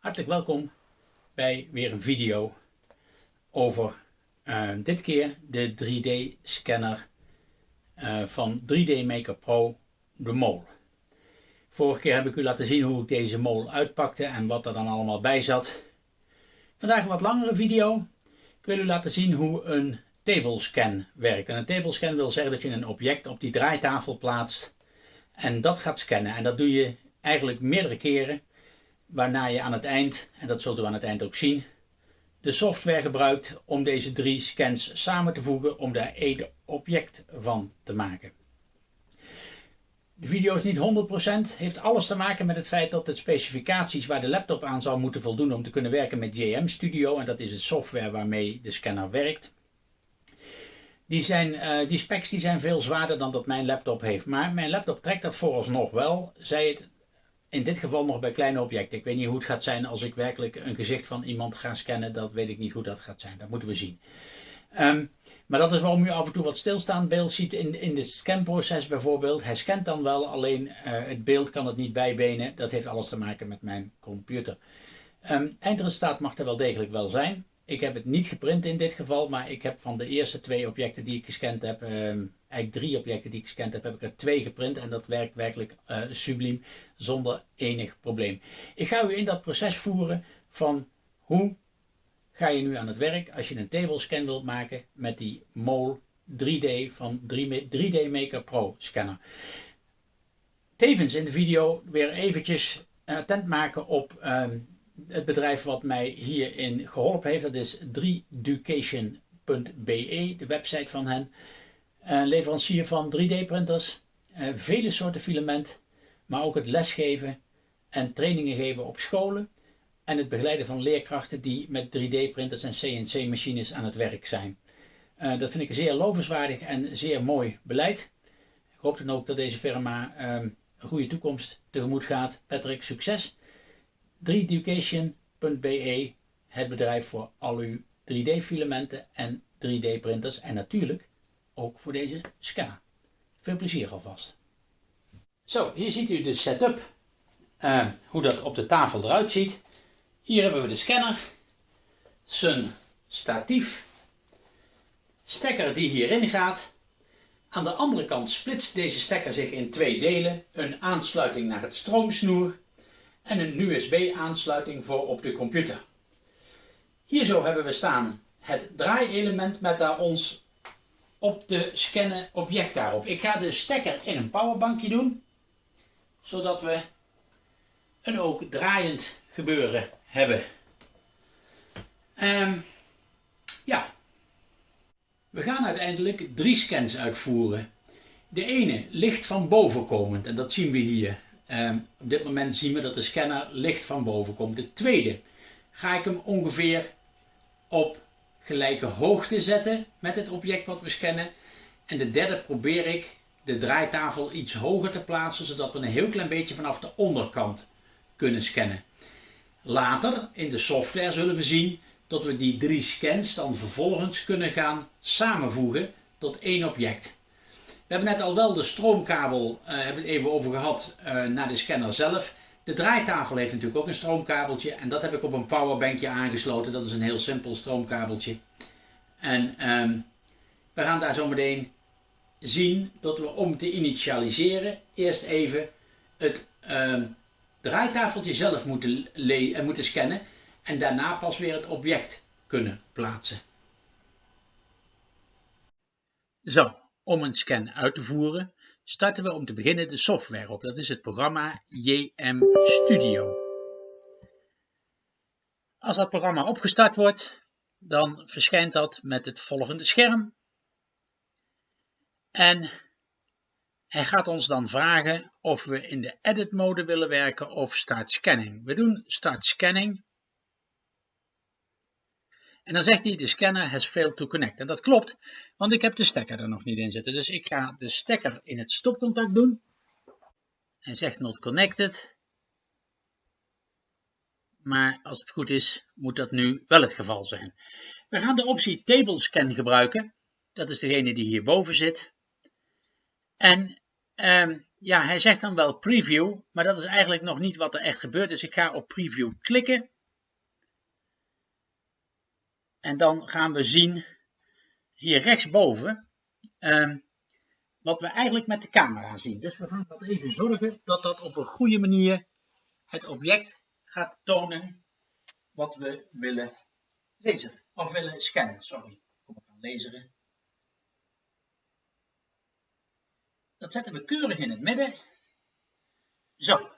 Hartelijk welkom bij weer een video over uh, dit keer de 3D scanner uh, van 3D Maker Pro, de Mol. Vorige keer heb ik u laten zien hoe ik deze Mol uitpakte en wat er dan allemaal bij zat. Vandaag een wat langere video. Ik wil u laten zien hoe een tablescan werkt. En een tablescan wil zeggen dat je een object op die draaitafel plaatst en dat gaat scannen. En dat doe je eigenlijk meerdere keren waarna je aan het eind, en dat zult u aan het eind ook zien, de software gebruikt om deze drie scans samen te voegen om daar één object van te maken. De video is niet 100%, heeft alles te maken met het feit dat de specificaties waar de laptop aan zou moeten voldoen om te kunnen werken met JM Studio, en dat is de software waarmee de scanner werkt, die, zijn, uh, die specs die zijn veel zwaarder dan dat mijn laptop heeft. Maar mijn laptop trekt dat vooralsnog wel, zij het in dit geval nog bij kleine objecten. Ik weet niet hoe het gaat zijn als ik werkelijk een gezicht van iemand ga scannen. Dat weet ik niet hoe dat gaat zijn. Dat moeten we zien. Um, maar dat is waarom u af en toe wat stilstaand beeld ziet in, in het scanproces bijvoorbeeld. Hij scant dan wel, alleen uh, het beeld kan het niet bijbenen. Dat heeft alles te maken met mijn computer. Um, eindresultaat mag er wel degelijk wel zijn. Ik heb het niet geprint in dit geval, maar ik heb van de eerste twee objecten die ik gescand heb, um, eigenlijk drie objecten die ik gescand heb, heb ik er twee geprint en dat werkt werkelijk uh, subliem zonder enig probleem. Ik ga u in dat proces voeren van hoe ga je nu aan het werk als je een table scan wilt maken met die MOL 3D van 3D Maker Pro scanner. Tevens in de video weer eventjes attent maken op um, het bedrijf wat mij hierin geholpen heeft. Dat is 3ducation.be, de website van hen. Een leverancier van 3D printers, uh, vele soorten filament, maar ook het lesgeven en trainingen geven op scholen en het begeleiden van leerkrachten die met 3D printers en CNC machines aan het werk zijn. Uh, dat vind ik zeer lovenswaardig en zeer mooi beleid. Ik hoop dan ook dat deze firma um, een goede toekomst tegemoet gaat. Patrick, succes! 3ducation.be, het bedrijf voor al uw 3D filamenten en 3D printers en natuurlijk ook voor deze scanner. Veel plezier alvast. Zo, hier ziet u de setup, uh, hoe dat op de tafel eruit ziet. Hier hebben we de scanner, zijn statief, stekker die hierin gaat. Aan de andere kant splitst deze stekker zich in twee delen, een aansluiting naar het stroomsnoer en een USB aansluiting voor op de computer. Hier zo hebben we staan het draaielement met daar ons op de scannen object daarop. Ik ga de stekker in een powerbankje doen, zodat we een ook draaiend gebeuren hebben. Um, ja, we gaan uiteindelijk drie scans uitvoeren. De ene licht van boven komend en dat zien we hier. Um, op dit moment zien we dat de scanner licht van boven komt. De tweede ga ik hem ongeveer op gelijke hoogte zetten met het object wat we scannen. En de derde probeer ik de draaitafel iets hoger te plaatsen, zodat we een heel klein beetje vanaf de onderkant kunnen scannen. Later in de software zullen we zien dat we die drie scans dan vervolgens kunnen gaan samenvoegen tot één object. We hebben net al wel de stroomkabel, uh, hebben het even over gehad, uh, naar de scanner zelf. De draaitafel heeft natuurlijk ook een stroomkabeltje en dat heb ik op een powerbankje aangesloten. Dat is een heel simpel stroomkabeltje. En um, we gaan daar zo meteen zien dat we om te initialiseren eerst even het um, draaitafeltje zelf moeten, uh, moeten scannen en daarna pas weer het object kunnen plaatsen. Zo, om een scan uit te voeren starten we om te beginnen de software op. Dat is het programma JM Studio. Als dat programma opgestart wordt, dan verschijnt dat met het volgende scherm. En hij gaat ons dan vragen of we in de edit mode willen werken of start scanning. We doen start scanning. En dan zegt hij de scanner has failed to connect. En dat klopt, want ik heb de stekker er nog niet in zitten. Dus ik ga de stekker in het stopcontact doen. Hij zegt not connected. Maar als het goed is, moet dat nu wel het geval zijn. We gaan de optie Table Scan gebruiken. Dat is degene die hierboven zit. En ehm, ja, hij zegt dan wel preview, maar dat is eigenlijk nog niet wat er echt gebeurt. Dus ik ga op preview klikken. En dan gaan we zien hier rechtsboven ehm, wat we eigenlijk met de camera zien. Dus we gaan dat even zorgen dat dat op een goede manier het object gaat tonen wat we willen lezen. Of willen scannen, sorry. Kom ik aan lezen. Dat zetten we keurig in het midden. Zo.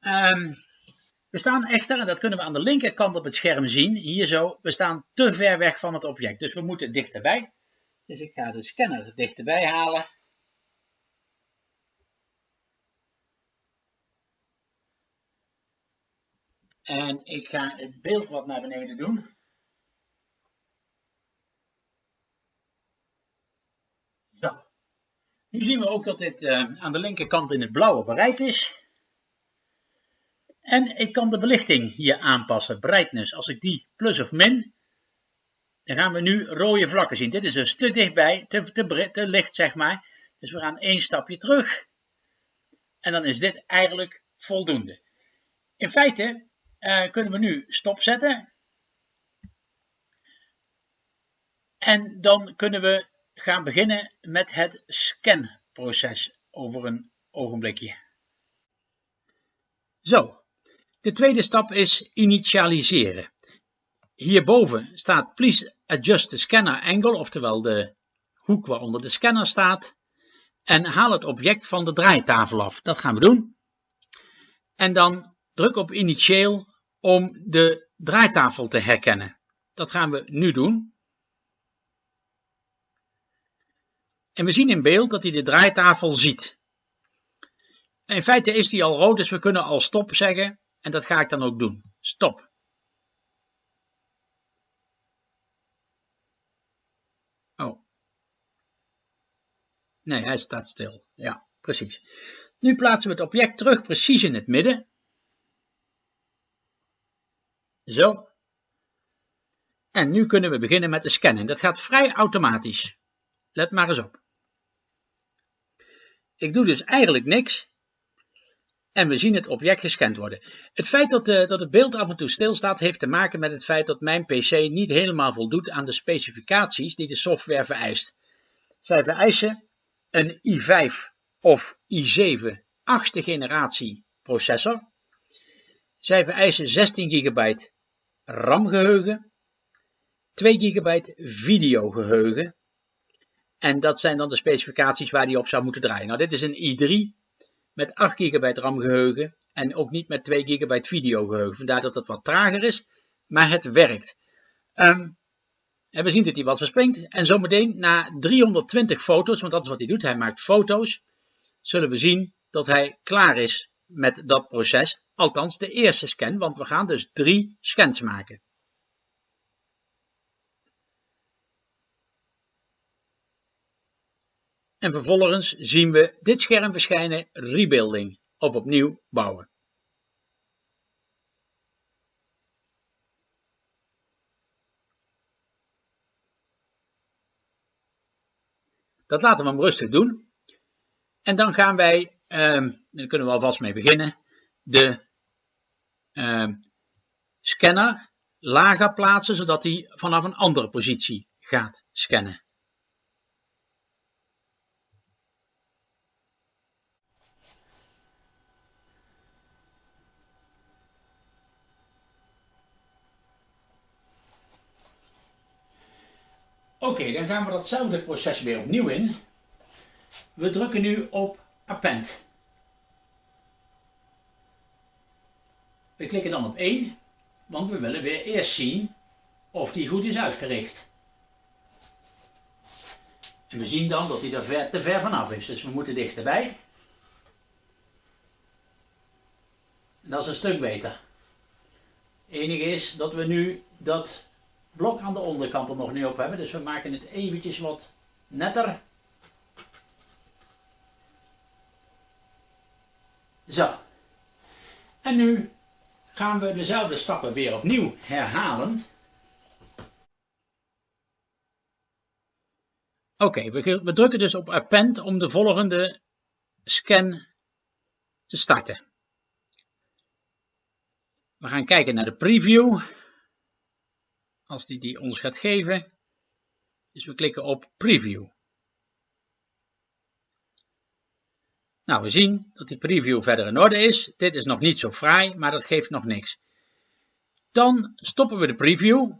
Um, we staan echter, en dat kunnen we aan de linkerkant op het scherm zien, hier zo, we staan te ver weg van het object. Dus we moeten dichterbij. Dus ik ga de scanner dichterbij halen. En ik ga het beeld wat naar beneden doen. Zo. Nu zien we ook dat dit uh, aan de linkerkant in het blauwe bereik is. En ik kan de belichting hier aanpassen, brightness. Als ik die plus of min, dan gaan we nu rode vlakken zien. Dit is dus te dichtbij, te, te, licht zeg maar. Dus we gaan één stapje terug. En dan is dit eigenlijk voldoende. In feite uh, kunnen we nu stopzetten. En dan kunnen we gaan beginnen met het scanproces over een ogenblikje. Zo, de tweede stap is initialiseren. Hierboven staat Please adjust the scanner angle, oftewel de hoek waaronder de scanner staat. En haal het object van de draaitafel af. Dat gaan we doen. En dan druk op initieel om de draaitafel te herkennen. Dat gaan we nu doen. En we zien in beeld dat hij de draaitafel ziet. In feite is die al rood, dus we kunnen al stop zeggen. En dat ga ik dan ook doen. Stop. Oh. Nee, hij staat stil. Ja, precies. Nu plaatsen we het object terug precies in het midden. Zo. En nu kunnen we beginnen met de scannen. Dat gaat vrij automatisch. Let maar eens op. Ik doe dus eigenlijk niks. En we zien het object gescand worden. Het feit dat, uh, dat het beeld af en toe stilstaat heeft te maken met het feit dat mijn PC niet helemaal voldoet aan de specificaties die de software vereist. Zij vereisen een i5 of i7 achtste generatie processor. Zij vereisen 16 GB RAM geheugen, 2 GB videogeheugen. En dat zijn dan de specificaties waar die op zou moeten draaien. Nou, dit is een i3 met 8 GB RAM geheugen en ook niet met 2 GB videogeheugen. Vandaar dat het wat trager is, maar het werkt. Um, en we zien dat hij wat verspringt. En zometeen na 320 foto's, want dat is wat hij doet, hij maakt foto's, zullen we zien dat hij klaar is met dat proces. Althans de eerste scan, want we gaan dus drie scans maken. En vervolgens zien we dit scherm verschijnen rebuilding of opnieuw bouwen. Dat laten we hem rustig doen. En dan gaan wij, um, daar kunnen we alvast mee beginnen, de um, scanner lager plaatsen, zodat hij vanaf een andere positie gaat scannen. Oké, dan gaan we datzelfde proces weer opnieuw in. We drukken nu op Append. We klikken dan op 1, want we willen weer eerst zien of die goed is uitgericht. En we zien dan dat hij er ver, te ver vanaf is, dus we moeten dichterbij. En dat is een stuk beter. Het enige is dat we nu dat blok aan de onderkant er nog niet op hebben. Dus we maken het eventjes wat netter. Zo. En nu gaan we dezelfde stappen weer opnieuw herhalen. Oké, we, we drukken dus op append om de volgende scan te starten. We gaan kijken naar de preview. Als die die ons gaat geven. Dus we klikken op preview. Nou, we zien dat die preview verder in orde is. Dit is nog niet zo fraai, maar dat geeft nog niks. Dan stoppen we de preview.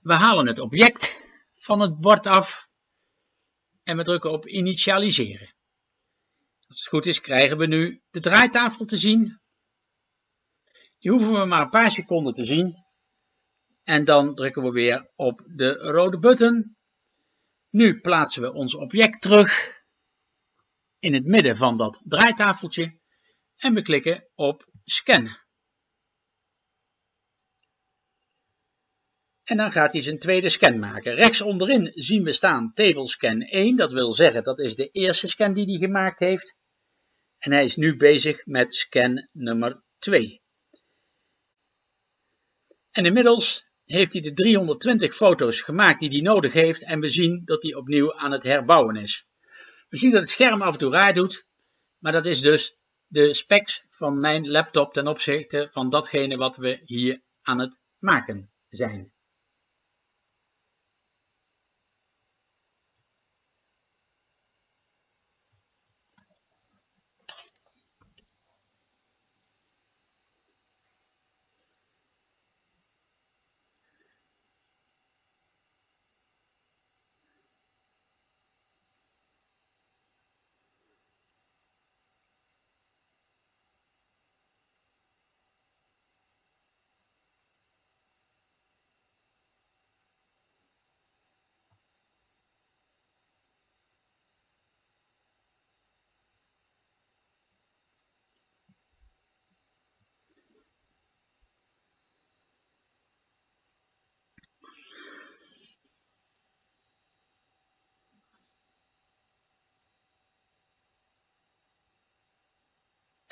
We halen het object van het bord af en we drukken op initialiseren. Als het goed is krijgen we nu de draaitafel te zien. Die hoeven we maar een paar seconden te zien. En dan drukken we weer op de rode button. Nu plaatsen we ons object terug in het midden van dat draaitafeltje en we klikken op scan. En dan gaat hij zijn tweede scan maken. Rechts onderin zien we staan table scan 1. Dat wil zeggen dat is de eerste scan die hij gemaakt heeft. En hij is nu bezig met scan nummer 2. En inmiddels heeft hij de 320 foto's gemaakt die hij nodig heeft en we zien dat hij opnieuw aan het herbouwen is. We zien dat het scherm af en toe raar doet, maar dat is dus de specs van mijn laptop ten opzichte van datgene wat we hier aan het maken zijn.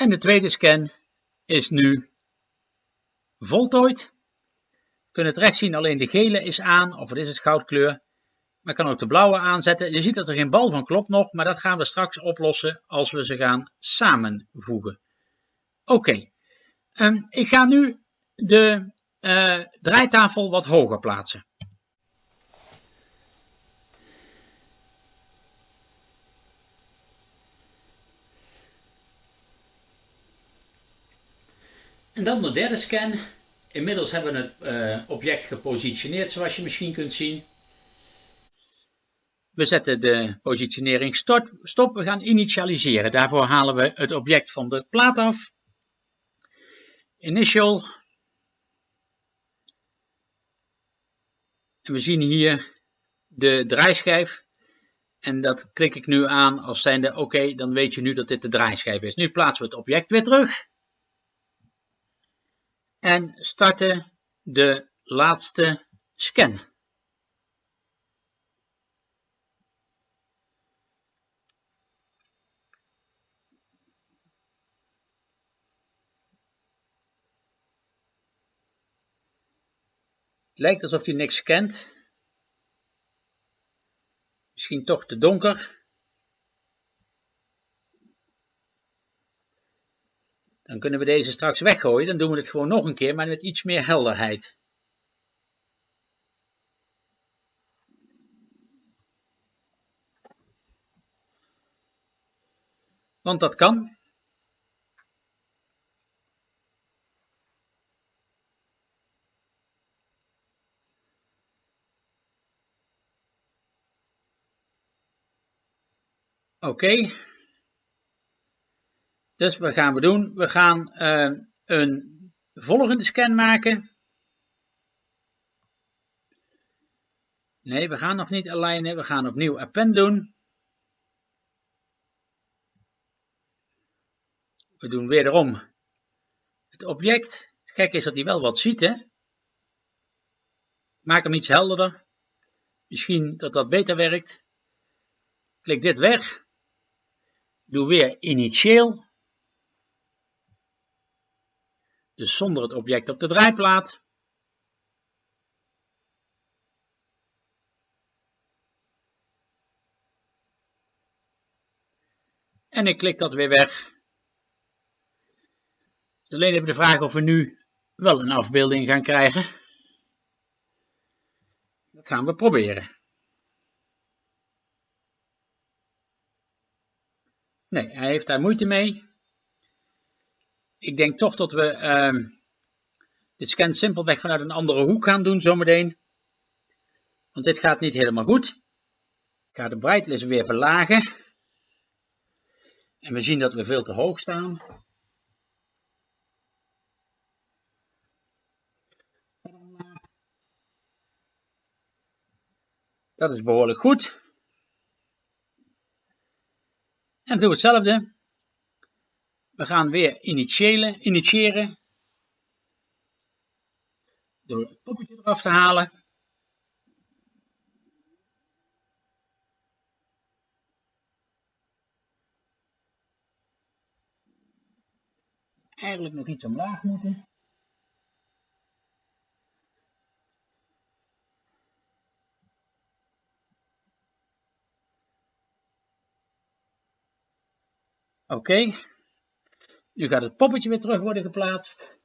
En de tweede scan is nu voltooid. We kunnen het rechts zien, alleen de gele is aan, of het is het goudkleur. Maar kan ook de blauwe aanzetten. Je ziet dat er geen bal van klopt nog, maar dat gaan we straks oplossen als we ze gaan samenvoegen. Oké, um, ik ga nu de uh, draaitafel wat hoger plaatsen. En dan de derde scan. Inmiddels hebben we het uh, object gepositioneerd zoals je misschien kunt zien. We zetten de positionering stop. We gaan initialiseren. Daarvoor halen we het object van de plaat af. Initial. En we zien hier de draaischijf. En dat klik ik nu aan als zijnde oké, dan weet je nu dat dit de draaischijf is. Nu plaatsen we het object weer terug en starten de laatste scan. Het lijkt alsof hij niks scant. Misschien toch te donker. Dan kunnen we deze straks weggooien. Dan doen we het gewoon nog een keer, maar met iets meer helderheid. Want dat kan. Oké. Dus wat gaan we doen? We gaan uh, een volgende scan maken. Nee, we gaan nog niet alignen. We gaan opnieuw append doen. We doen wederom het object. Het gekke is dat hij wel wat ziet, hè? Maak hem iets helderder. Misschien dat dat beter werkt. Klik dit weg. Doe weer initieel. dus zonder het object op de draaiplaat. En ik klik dat weer weg. Dus alleen even de vraag of we nu wel een afbeelding gaan krijgen. Dat gaan we proberen. Nee, hij heeft daar moeite mee. Ik denk toch dat we uh, de scan simpelweg vanuit een andere hoek gaan doen zometeen. Want dit gaat niet helemaal goed. Ik ga de brightness weer verlagen. En we zien dat we veel te hoog staan. Dat is behoorlijk goed. En we doen hetzelfde. We gaan weer initiëren, initiëren door het poppetje eraf te halen. Eigenlijk nog iets omlaag moeten. Oké. Nu gaat het poppetje weer terug worden geplaatst.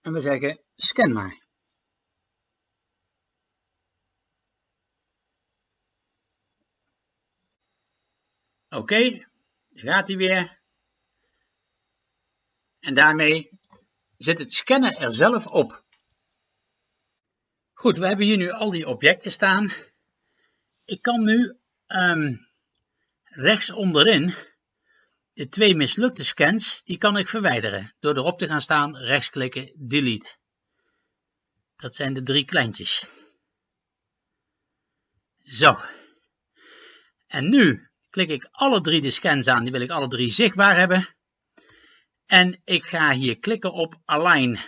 En we zeggen scan maar. Oké, daar gaat hij weer. En daarmee zit het scannen er zelf op. Goed, we hebben hier nu al die objecten staan. Ik kan nu um, rechts onderin de twee mislukte scans, die kan ik verwijderen door erop te gaan staan, rechtsklikken, delete. Dat zijn de drie kleintjes. Zo. En nu klik ik alle drie de scans aan, die wil ik alle drie zichtbaar hebben. En ik ga hier klikken op Align.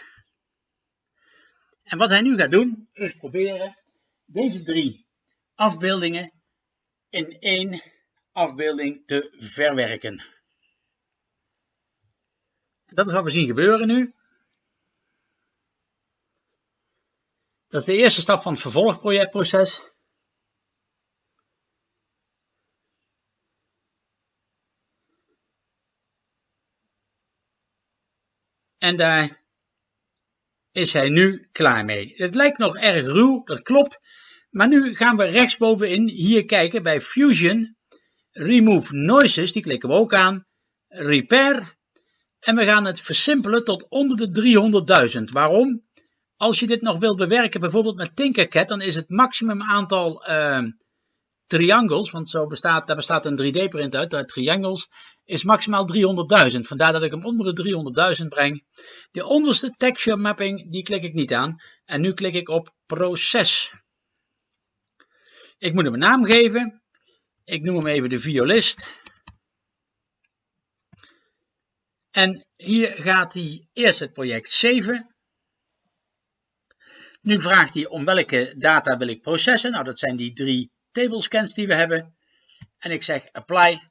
En wat hij nu gaat doen, is proberen deze drie afbeeldingen in één afbeelding te verwerken. Dat is wat we zien gebeuren nu. Dat is de eerste stap van het vervolgprojectproces. En daar is hij nu klaar mee. Het lijkt nog erg ruw, dat klopt. Maar nu gaan we rechtsbovenin hier kijken bij Fusion Remove Noises, die klikken we ook aan. Repair. En we gaan het versimpelen tot onder de 300.000. Waarom? Als je dit nog wilt bewerken, bijvoorbeeld met Tinkercad, dan is het maximum aantal uh, triangles, want zo bestaat, daar bestaat een 3D-print uit, uit triangles, is maximaal 300.000. Vandaar dat ik hem onder de 300.000 breng. De onderste texture mapping, die klik ik niet aan. En nu klik ik op proces. Ik moet hem een naam geven. Ik noem hem even de violist. En hier gaat hij eerst het project 7. Nu vraagt hij om welke data wil ik processen. Nou, dat zijn die drie tablescans die we hebben. En ik zeg apply.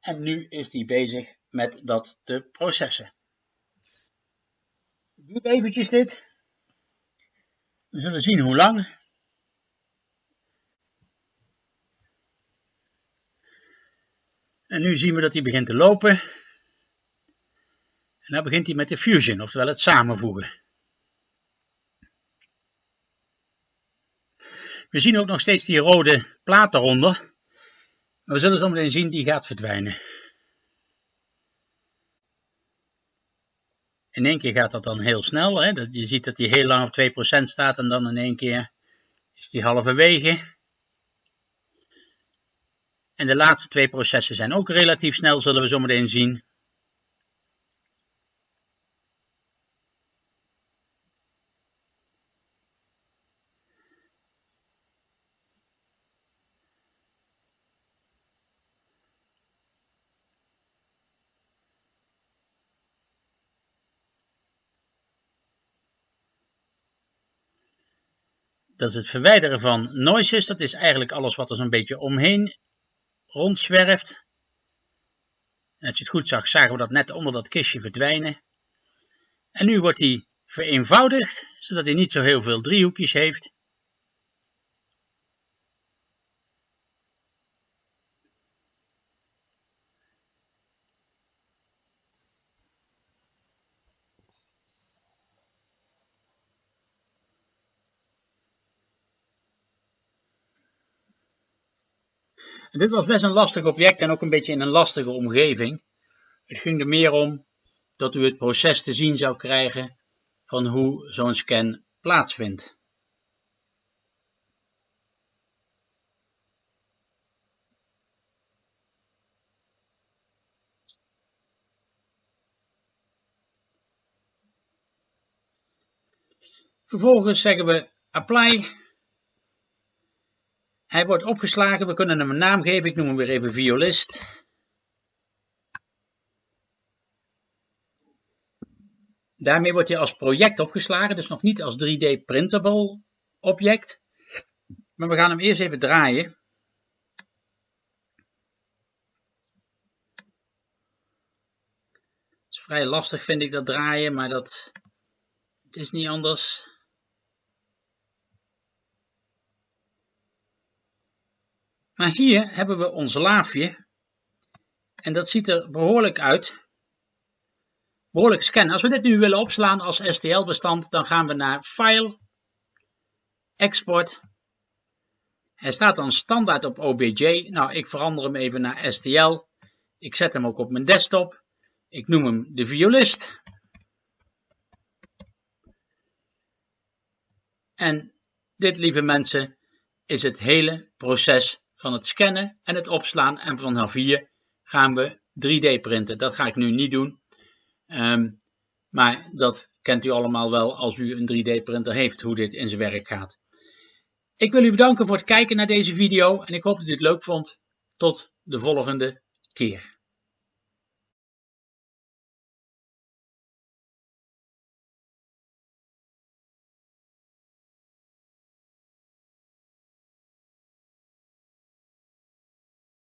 En nu is hij bezig met dat te processen. Ik doe eventjes dit. We zullen zien hoe lang. En nu zien we dat hij begint te lopen. En dan begint hij met de fusion, oftewel het samenvoegen. We zien ook nog steeds die rode plaat eronder. Maar we zullen zo meteen zien, die gaat verdwijnen. In één keer gaat dat dan heel snel. Hè? Je ziet dat hij heel lang op 2% staat en dan in één keer is die halverwege. En de laatste twee processen zijn ook relatief snel, zullen we zo meteen zien. Dat is het verwijderen van noises. Dat is eigenlijk alles wat er zo'n beetje omheen rondzwerft. Als je het goed zag, zagen we dat net onder dat kistje verdwijnen. En nu wordt hij vereenvoudigd, zodat hij niet zo heel veel driehoekjes heeft. Dit was best een lastig object en ook een beetje in een lastige omgeving. Het ging er meer om dat u het proces te zien zou krijgen van hoe zo'n scan plaatsvindt. Vervolgens zeggen we apply. Hij wordt opgeslagen, we kunnen hem een naam geven, ik noem hem weer even violist. Daarmee wordt hij als project opgeslagen, dus nog niet als 3D printable object. Maar we gaan hem eerst even draaien. Het is vrij lastig vind ik dat draaien, maar dat het is niet anders. Maar hier hebben we ons laafje. En dat ziet er behoorlijk uit. Behoorlijk scannen. Als we dit nu willen opslaan als STL-bestand, dan gaan we naar File, Export. Hij staat dan standaard op OBJ. Nou, ik verander hem even naar STL. Ik zet hem ook op mijn desktop. Ik noem hem de violist. En dit, lieve mensen, is het hele proces van het scannen en het opslaan. En vanaf hier gaan we 3D printen. Dat ga ik nu niet doen. Ehm, maar dat kent u allemaal wel als u een 3D printer heeft, hoe dit in zijn werk gaat. Ik wil u bedanken voor het kijken naar deze video en ik hoop dat u het leuk vond. Tot de volgende keer.